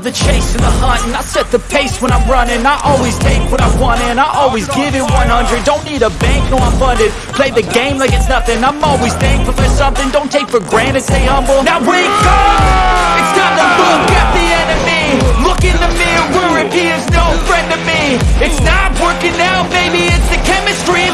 love the chase and the hunt And I set the pace when I'm running. I always take what I want and I always give it 100 Don't need a bank, no I'm funded. Play the game like it's nothing. I'm always thankful for something. Don't take for granted, stay humble. Now wake up! It's time to look at the enemy. Look in the mirror if he is no friend to me. It's not working out, maybe it's the chemistry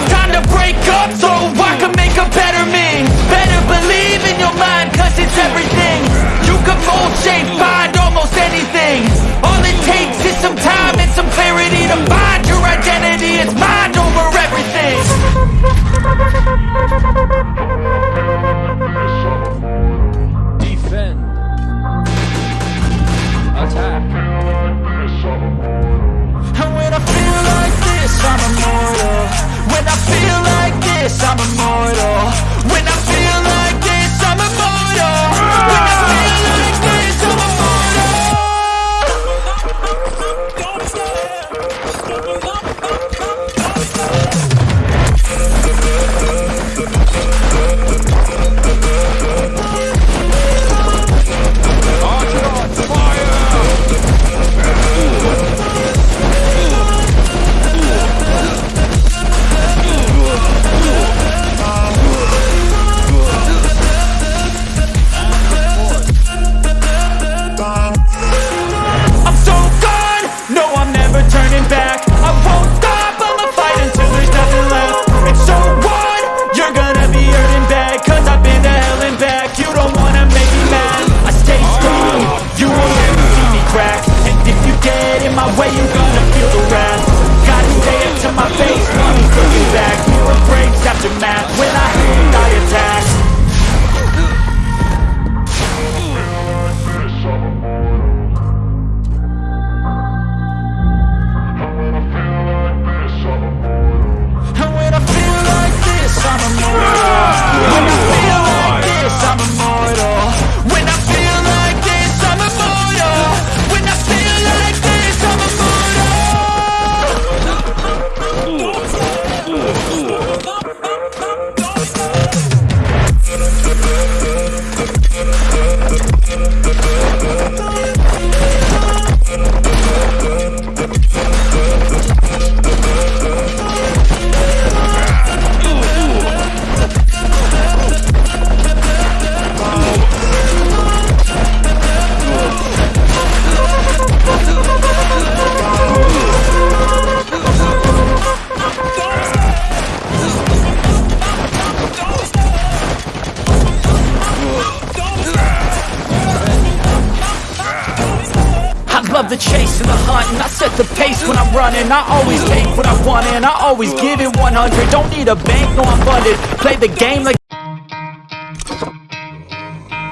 running I always take what I want and I always give it 100 Don't need a bank, no I'm funded Play the game like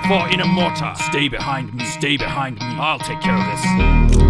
For in a mortar. Stay behind me. Stay behind me. I'll take care of this.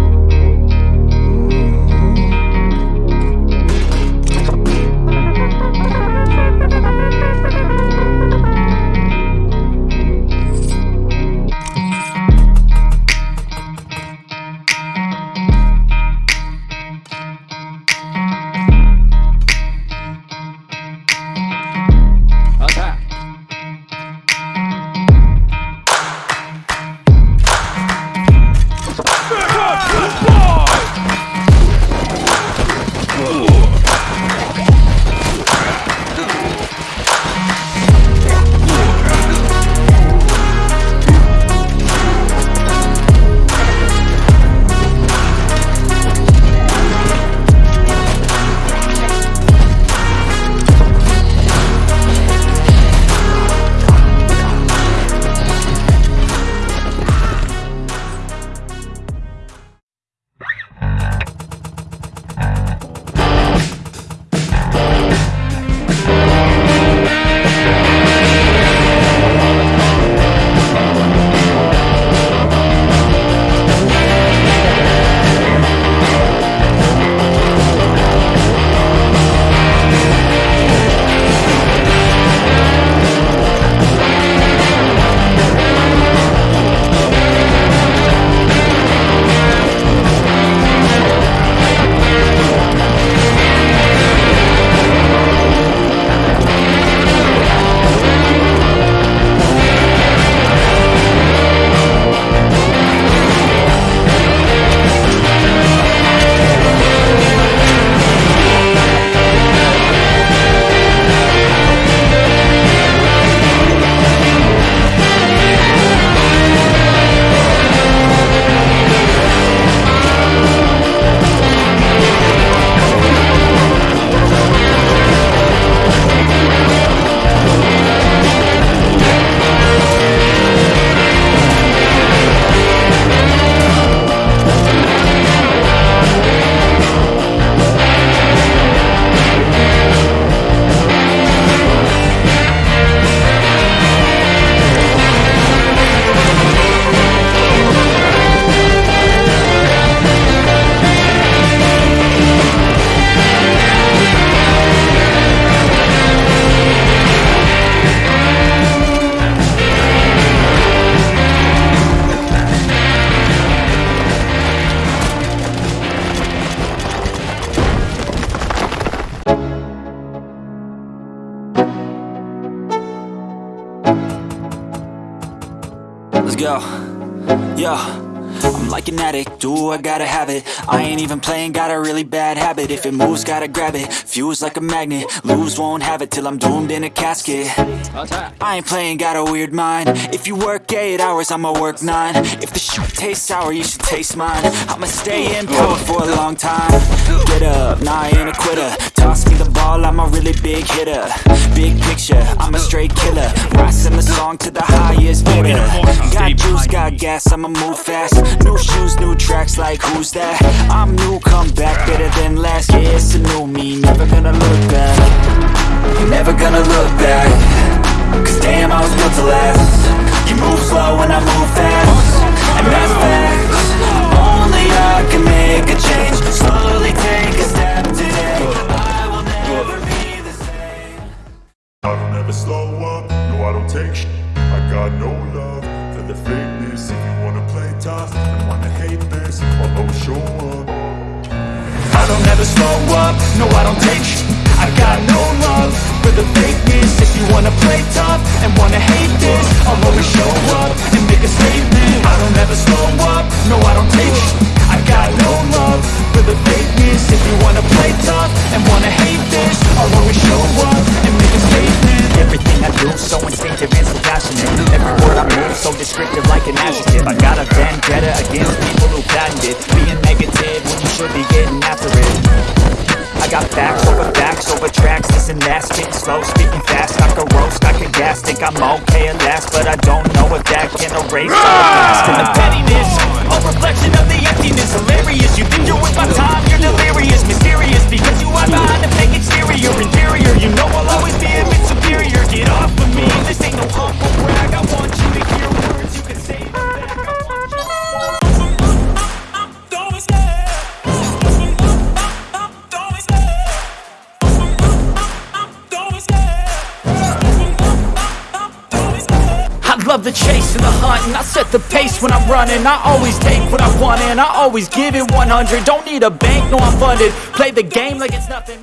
Let's go. Yo. I'm like an addict, do I gotta have it? I ain't even playing, got a really bad habit. If it moves, gotta grab it, fuse like a magnet Lose, won't have it till I'm doomed in a casket. I ain't playing, got a weird mind. If you work 8 hours, I'ma work 9 If the shit tastes sour, you should taste mine. I'ma stay in power for a long time. Get up, nah I ain't a quitter. Toss me the ball, I'm a really big hitter. Big picture, I'm a straight killer. Rising the song to the highest bidder. Got juice, got gas, I'ma move fast. New shoes, new tracks, like who's that? I'm new, come back, better than last Yeah, it's a new me, never gonna look back. Never gonna look back. Cause damn, I was built to last tough and wanna hate this I'll show up. I don't ever slow up, no I don't take sh- I got no love for the fakeness. If you wanna play tough and wanna hate this I'll always show up and make a statement. I don't ever slow up, no I don't take sh- should be getting after it. I got facts over facts over tracks, this and that. Spitting slow, speaking fast, I can roast, I can gas Think I'm okay at last, but I don't know if that can erase all the past. And the pettiness, a reflection of the emptiness. Hilarious, you think you're with my the chase and the hunt and I set the pace when I'm running. I always take what I want and I always give it 100 Don't need a bank, no I'm funded. Play the game like it's nothing